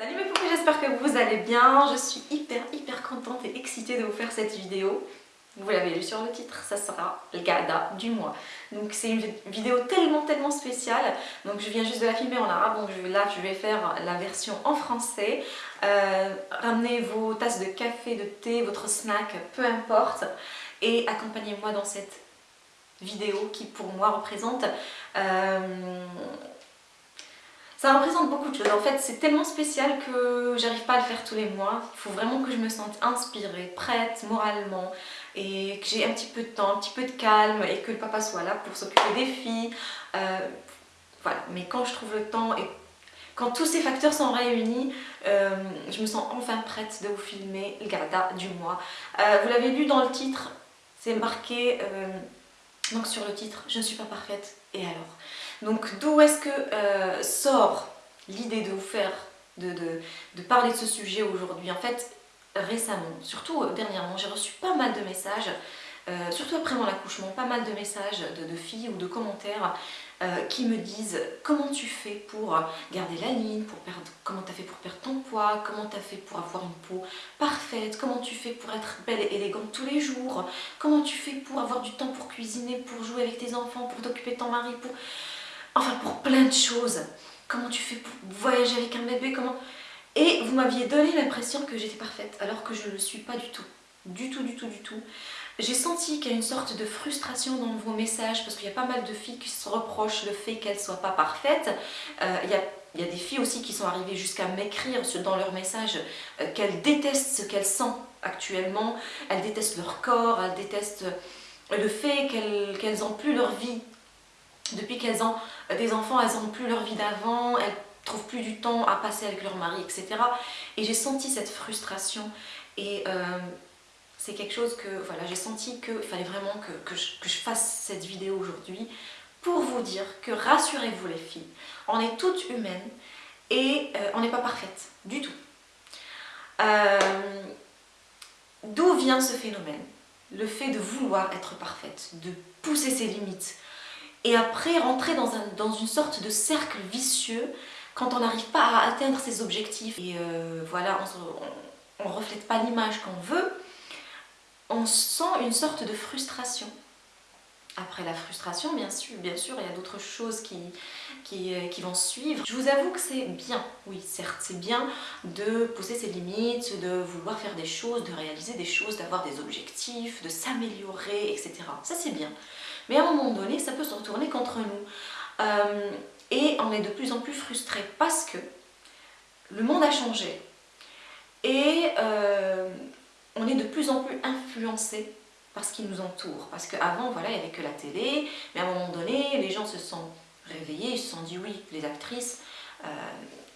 Salut mes poupées, j'espère que vous allez bien. Je suis hyper hyper contente et excitée de vous faire cette vidéo. Vous l'avez lu sur le titre, ça sera le gada du mois. Donc c'est une vidéo tellement tellement spéciale. Donc je viens juste de la filmer en arabe, donc là je vais faire la version en français. Euh, ramenez vos tasses de café, de thé, votre snack, peu importe. Et accompagnez-moi dans cette vidéo qui pour moi représente... Euh, ça représente beaucoup de choses. En fait, c'est tellement spécial que j'arrive pas à le faire tous les mois. Il faut vraiment que je me sente inspirée, prête moralement et que j'ai un petit peu de temps, un petit peu de calme et que le papa soit là pour s'occuper des filles. Euh, voilà, mais quand je trouve le temps et quand tous ces facteurs sont réunis, euh, je me sens enfin prête de vous filmer le Garda du mois. Euh, vous l'avez lu dans le titre, c'est marqué donc sur le titre « Je ne suis pas parfaite, et alors ?» Donc d'où est-ce que euh, sort l'idée de vous faire, de, parler de ce sujet aujourd'hui? En fait, récemment, surtout euh, dernièrement, j'ai reçu pas mal de messages, euh, surtout après mon accouchement, pas mal de messages de, filles ou de commentaires qui me disent comment tu fais pour garder la ligne, pour perdre, comment tu as fait pour perdre ton poids, comment tu as fait pour avoir une peau parfaite, comment tu fais pour être belle et élégante tous les jours, comment tu fais pour avoir du temps pour cuisiner, pour jouer avec tes enfants, pour t'occuper de ton mari, pour enfin pour plein de choses. Comment tu fais pour voyager avec un bébé, comment... Et vous m'aviez donné l'impression que j'étais parfaite, alors que je ne le suis pas du tout. Du tout, du tout, du tout. J'ai senti qu'il y a une sorte de frustration dans vos messages, parce qu'il y a pas mal de filles qui se reprochent le fait qu'elles ne soient pas parfaites. Euh, il, y a, des filles aussi qui sont arrivées jusqu'à m'écrire dans leurs messages euh, qu'elles détestent ce qu'elles sentent actuellement, elles détestent leur corps, elles détestent le fait qu'elles n'ont plus leur vie depuis qu'elles ont des enfants, elles n'ont plus leur vie d'avant, elles trouvent plus du temps à passer avec leur mari, etc. Et j'ai senti cette frustration et euh, c'est quelque chose que, voilà, j'ai senti qu'il fallait vraiment que, je, fasse cette vidéo aujourd'hui pour vous dire que rassurez-vous les filles, on est toutes humaines et euh, on n'est pas parfaite du tout. Euh, d'où vient ce phénomène? Le fait de vouloir être parfaite, de pousser ses limites, et après rentrer dans, un, dans une sorte de cercle vicieux quand on n'arrive pas à atteindre ses objectifs et euh, voilà, on ne reflète pas l'image qu'on veut, on sent une sorte de frustration. Après la frustration, bien sûr, bien sûr il y a d'autres choses qui, qui, euh, qui, vont suivre. Je vous avoue que c'est bien, oui certes, c'est bien de poser ses limites, de vouloir faire des choses, de réaliser des choses, d'avoir des objectifs, de s'améliorer, etc. Ça c'est bien. Mais à un moment donné, ça peut se retourner contre nous. Euh, et on est de plus en plus frustré parce que le monde a changé. Et euh, on est de plus en plus influencé par ce qui nous entoure. Parce qu'avant, voilà, il n'y avait que la télé, mais à un moment donné, les gens se sont réveillés, ils se sont dit oui, les actrices, euh,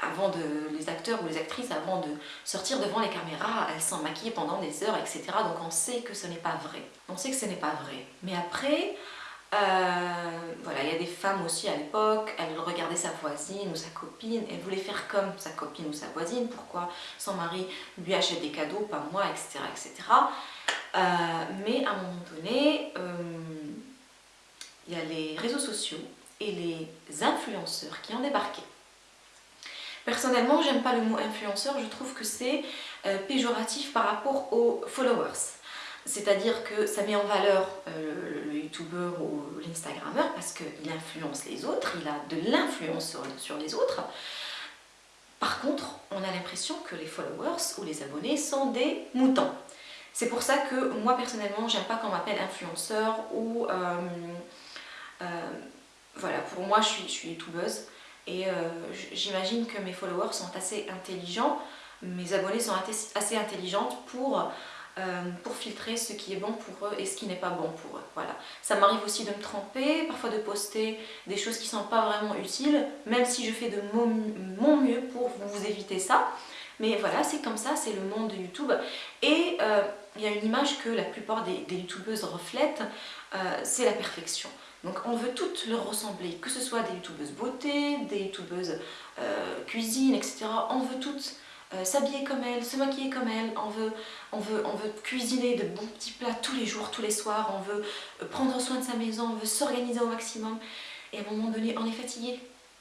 avant de, les acteurs ou les actrices, avant de sortir devant les caméras, elles sont maquillées pendant des heures, etc. Donc on sait que ce n'est pas vrai. On sait que ce n'est pas vrai. Mais après, euh, voilà, il y a des femmes aussi à l'époque, elles regardaient sa voisine ou sa copine, elles voulaient faire comme sa copine ou sa voisine, pourquoi son mari lui achète des cadeaux, pas moi, etc. etc. Euh, mais à un moment donné, euh, il y a les réseaux sociaux et les influenceurs qui ont débarqué. Personnellement, j'aime pas le mot influenceur, je trouve que c'est péjoratif par rapport aux followers. C'est-à-dire que ça met en valeur le, ou l'instagrammeur parce qu'il influence les autres, il a de l'influence sur, les autres. Par contre, on a l'impression que les followers ou les abonnés sont des moutons. C'est pour ça que moi personnellement, j'aime pas qu'on m'appelle influenceur ou... Euh, euh, voilà, pour moi je suis, je suis youtubeuse et j'imagine que mes followers sont assez intelligents, mes abonnés sont assez intelligentes pour euh, pour filtrer ce qui est bon pour eux et ce qui n'est pas bon pour eux. Voilà. Ça m'arrive aussi de me tromper, parfois de poster des choses qui ne sont pas vraiment utiles, même si je fais de mon, mieux pour vous éviter ça. Mais voilà, c'est comme ça, c'est le monde de YouTube. Et euh, il y a une image que la plupart des, youtubeuses reflètent, euh, c'est la perfection. Donc on veut toutes leur ressembler, que ce soit des youtubeuses beauté, des youtubeuses cuisine, etc. On veut toutes euh, s'habiller comme elle, se maquiller comme elle, on veut, on, veut, on veut cuisiner de bons petits plats tous les jours, tous les soirs, on veut euh, prendre soin de sa maison, on veut s'organiser au maximum. Et à un moment donné, on est fatigué.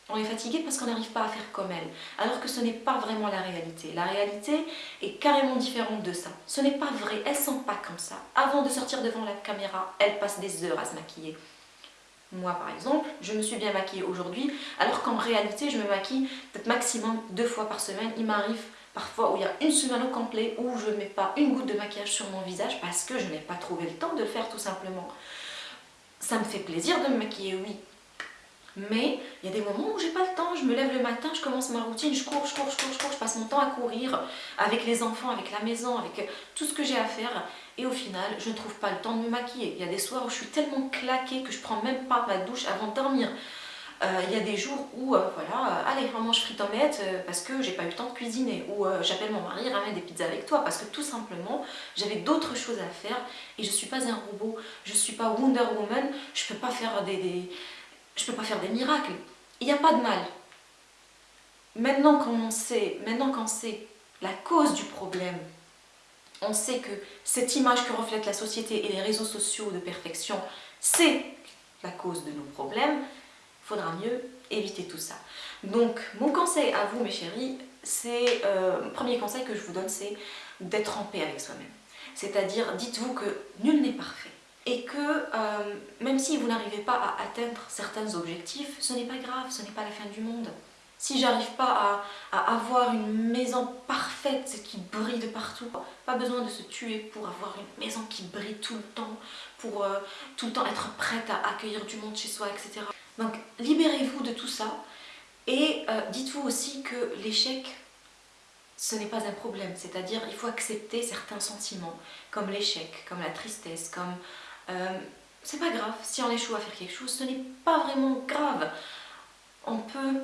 On est fatigué parce qu'on n'arrive pas à faire comme elle. Alors que ce n'est pas vraiment la réalité. La réalité est carrément différente de ça. Ce n'est pas vrai, elles sont pas comme ça. Avant de sortir devant la caméra, elles passent des heures à se maquiller. Moi par exemple, je me suis bien maquillée aujourd'hui, alors qu'en réalité je me maquille peut-être maximum deux fois par semaine. Il m'arrive parfois où il y a une semaine au complet où je ne mets pas une goutte de maquillage sur mon visage parce que je n'ai pas trouvé le temps de le faire tout simplement. Ça me fait plaisir de me maquiller, oui, mais il y a des moments où j'ai pas le temps, je me lève le matin, je commence ma routine, je cours, je cours, je cours, je cours, je passe mon temps à courir avec les enfants, avec la maison, avec tout ce que j'ai à faire et au final je ne trouve pas le temps de me maquiller. Il y a des soirs où je suis tellement claquée que je prends même pas ma douche avant de dormir. Euh, il y a des jours où, euh, voilà, allez, on mange frites omelettes parce que j'ai pas eu le temps de cuisiner. Ou j'appelle mon mari, ramène des pizzas avec toi parce que tout simplement, j'avais d'autres choses à faire et je suis pas un robot, je suis pas Wonder Woman, je peux pas faire des je peux pas faire des miracles. Il n'y a pas de mal. Maintenant qu'on sait, maintenant qu'on sait la cause du problème, on sait que cette image que reflète la société et les réseaux sociaux de perfection, c'est la cause de nos problèmes, faudra mieux éviter tout ça. Donc, mon conseil à vous, mes chéris, c'est, euh, premier conseil que je vous donne, c'est d'être en paix avec soi-même. C'est-à-dire, dites-vous que nul n'est parfait et que euh, même si vous n'arrivez pas à atteindre certains objectifs, ce n'est pas grave, ce n'est pas la fin du monde. Si j'arrive pas à, avoir une maison parfaite qui brille de partout, pas besoin de se tuer pour avoir une maison qui brille tout le temps, pour euh, tout le temps être prête à accueillir du monde chez soi, etc. Donc libérez-vous de tout ça et euh, dites-vous aussi que l'échec, ce n'est pas un problème, c'est-à-dire il faut accepter certains sentiments, comme l'échec, comme la tristesse, comme euh, c'est pas grave, si on échoue à faire quelque chose, ce n'est pas vraiment grave. On peut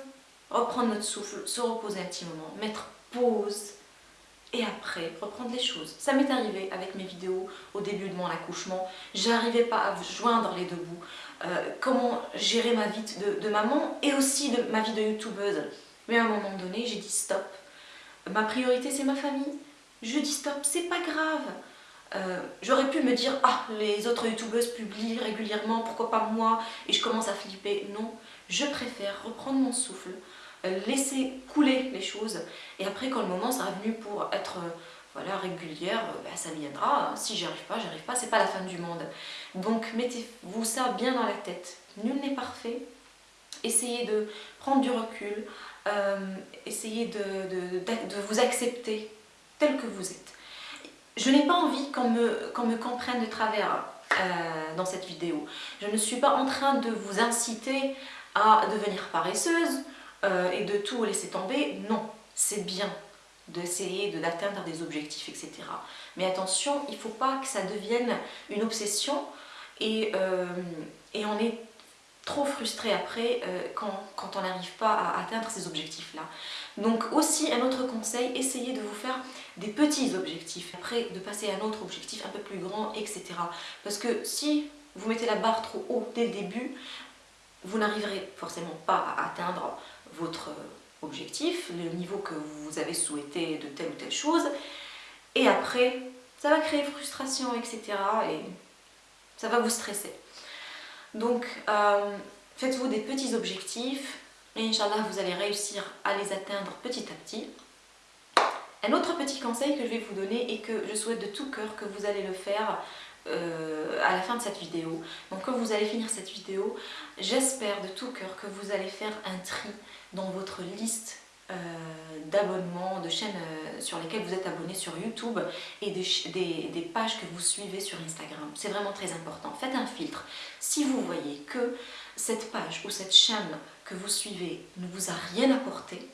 reprendre notre souffle, se reposer un petit moment, mettre pause et après reprendre les choses. Ça m'est arrivé avec mes vidéos au début de mon accouchement, j'arrivais pas à joindre les deux bouts. Euh, comment gérer ma vie de, maman et aussi de ma vie de youtubeuse. Mais à un moment donné, j'ai dit stop. Ma priorité c'est ma famille. Je dis stop, c'est pas grave. Euh, j'aurais pu me dire, ah, les autres youtubeuses publient régulièrement, pourquoi pas moi? Et je commence à flipper. Non, je préfère reprendre mon souffle, laisser couler les choses. Et après, quand le moment sera venu pour être euh, voilà, régulière, bah, ça viendra. Si j'y arrive pas, j'y arrive pas, c'est pas la fin du monde. Donc mettez-vous ça bien dans la tête. Nul n'est parfait. Essayez de prendre du recul, essayez de, vous accepter tel que vous êtes. Je n'ai pas envie qu'on me, me, comprenne de travers euh, dans cette vidéo. Je ne suis pas en train de vous inciter à devenir paresseuse euh, et de tout laisser tomber. Non, c'est bien d'essayer d'atteindre des objectifs, etc. Mais attention, il ne faut pas que ça devienne une obsession et, euh, on est trop frustré après quand, quand, on n'arrive pas à atteindre ces objectifs-là. Donc aussi un autre conseil, essayez de vous faire des petits objectifs, après de passer à un autre objectif un peu plus grand, etc. Parce que si vous mettez la barre trop haut dès le début, vous n'arriverez forcément pas à atteindre votre objectif, le niveau que vous avez souhaité de telle ou telle chose, et après, ça va créer frustration, etc. et ça va vous stresser. Donc, euh, faites-vous des petits objectifs, et Inch'Allah, vous allez réussir à les atteindre petit à petit. Un autre petit conseil que je vais vous donner et que je souhaite de tout cœur que vous allez le faire euh, à la fin de cette vidéo. Donc quand vous allez finir cette vidéo, j'espère de tout cœur que vous allez faire un tri dans votre liste euh, d'abonnements, de chaînes euh, sur lesquelles vous êtes abonné sur YouTube et des, des pages que vous suivez sur Instagram. C'est vraiment très important. Faites un filtre. Si vous voyez que cette page ou cette chaîne que vous suivez ne vous a rien apporté,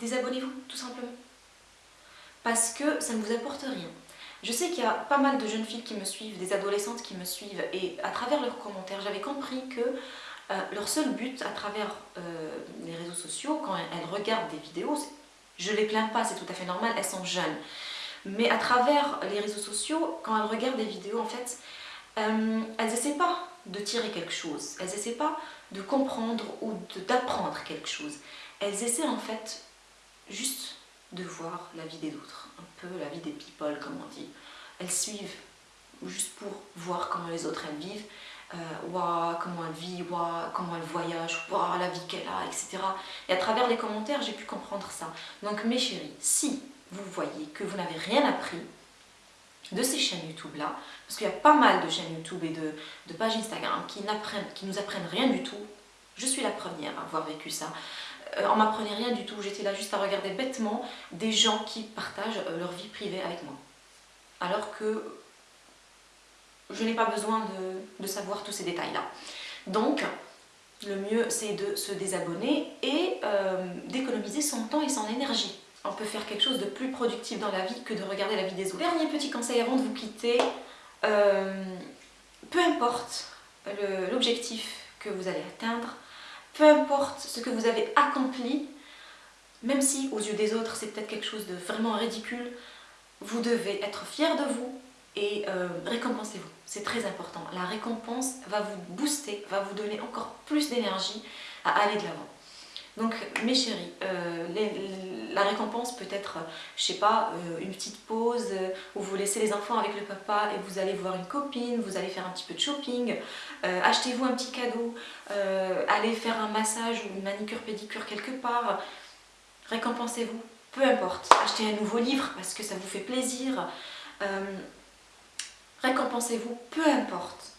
désabonnez-vous tout simplement. Parce que ça ne vous apporte rien. Je sais qu'il y a pas mal de jeunes filles qui me suivent, des adolescentes qui me suivent et à travers leurs commentaires, j'avais compris que euh, leur seul but à travers euh, les réseaux sociaux, quand elles regardent des vidéos, je les plains pas, c'est tout à fait normal, elles sont jeunes. Mais à travers les réseaux sociaux, quand elles regardent des vidéos, en fait, euh, elles n'essaient pas de tirer quelque chose, elles n'essaient pas de comprendre ou d'apprendre quelque chose. Elles essaient en fait juste de voir la vie des autres, un peu la vie des people comme on dit. Elles suivent juste pour voir comment les autres elles vivent. waouh, comment elle vit, waouh, comment elle voyage, waouh, la vie qu'elle a, etc. Et à travers les commentaires, j'ai pu comprendre ça. Donc mes chéris, si vous voyez que vous n'avez rien appris de ces chaînes YouTube là, parce qu'il y a pas mal de chaînes YouTube et de, pages Instagram qui, qui nous apprennent rien du tout, je suis la première à avoir vécu ça. Euh, on m'apprenait rien du tout, j'étais là juste à regarder bêtement des gens qui partagent euh, leur vie privée avec moi. Alors que je n'ai pas besoin de, savoir tous ces détails-là. Donc, le mieux c'est de se désabonner et euh, d'économiser son temps et son énergie. On peut faire quelque chose de plus productif dans la vie que de regarder la vie des autres. Dernier petit conseil avant de vous quitter, peu importe l'objectif que vous allez atteindre, peu importe ce que vous avez accompli, même si aux yeux des autres c'est peut-être quelque chose de vraiment ridicule, vous devez être fier de vous et euh, récompensez-vous. C'est très important. La récompense va vous booster, va vous donner encore plus d'énergie à aller de l'avant. Donc mes chéris, euh, la récompense peut être, je sais pas, euh, une petite pause euh, où vous laissez les enfants avec le papa et vous allez voir une copine, vous allez faire un petit peu de shopping, achetez-vous un petit cadeau, allez faire un massage ou une manicure pédicure quelque part, récompensez-vous, peu importe, achetez un nouveau livre parce que ça vous fait plaisir, récompensez-vous, peu importe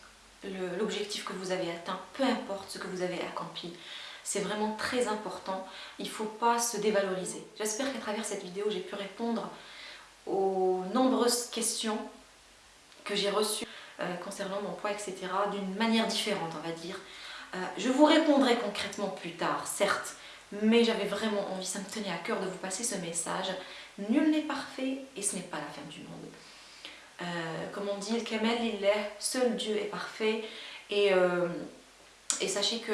l'objectif que vous avez atteint, peu importe ce que vous avez accompli. C'est vraiment très important. Il ne faut pas se dévaloriser. J'espère qu'à travers cette vidéo, j'ai pu répondre aux nombreuses questions que j'ai reçues euh, concernant mon poids, etc. d'une manière différente, on va dire. Euh, je vous répondrai concrètement plus tard, certes, mais j'avais vraiment envie, ça me tenait à cœur de vous passer ce message. Nul n'est parfait et ce n'est pas la fin du monde. Euh, comme on dit, le Kamel, il est, seul Dieu est parfait et et sachez que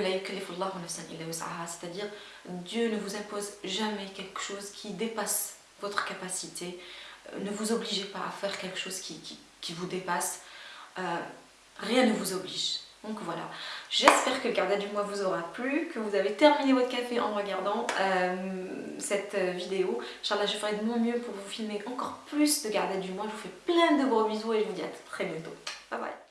c'est-à-dire Dieu ne vous impose jamais quelque chose qui dépasse votre capacité. Euh, ne vous obligez pas à faire quelque chose qui, vous dépasse. Euh, rien ne vous oblige. Donc voilà, j'espère que le carnet du mois vous aura plu, que vous avez terminé votre café en regardant euh, cette vidéo. Inch'Allah, je ferai de mon mieux pour vous filmer encore plus de garder du mois. Je vous fais plein de gros bisous et je vous dis à très bientôt. Bye bye